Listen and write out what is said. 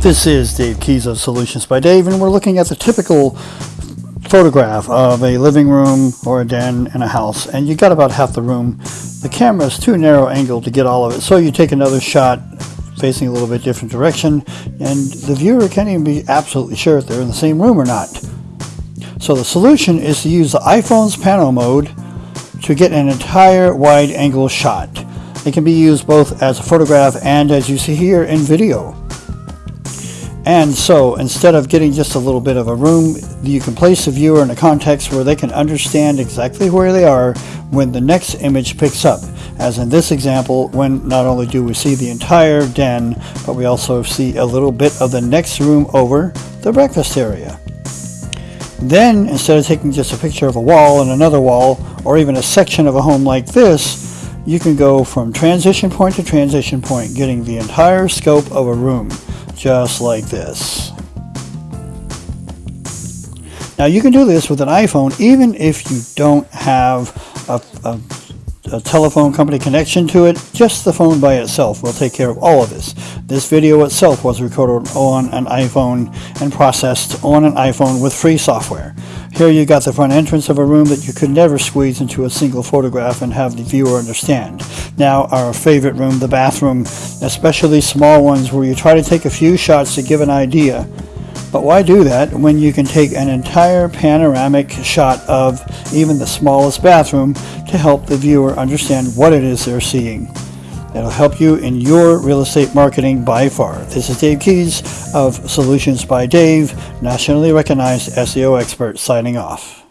This is Dave Keys of Solutions by Dave, and we're looking at the typical photograph of a living room or a den in a house, and you got about half the room. The camera is too narrow angle to get all of it, so you take another shot facing a little bit different direction, and the viewer can't even be absolutely sure if they're in the same room or not. So the solution is to use the iPhone's pano mode to get an entire wide angle shot. It can be used both as a photograph and as you see here in video. And so instead of getting just a little bit of a room, you can place the viewer in a context where they can understand exactly where they are when the next image picks up. As in this example, when not only do we see the entire den, but we also see a little bit of the next room over, the breakfast area. Then, instead of taking just a picture of a wall and another wall, or even a section of a home like this, you can go from transition point to transition point, getting the entire scope of a room just like this. Now you can do this with an iPhone even if you don't have a, a, a, telephone company connection to it. Just the phone by itself will take care of all of this. This video itself was recorded on an iPhone and processed on an iPhone with free software. Here you got the front entrance of a room that you could never squeeze into a single photograph and have the viewer understand. Now our favorite room, the bathroom, especially small ones where you try to take a few shots to give an idea. But why do that when you can take an entire panoramic shot of even the smallest bathroom to help the viewer understand what it is they're seeing. It'll help you in your real estate marketing by far. This is Dave Keys of Solutions by Dave, nationally recognized SEO expert signing off.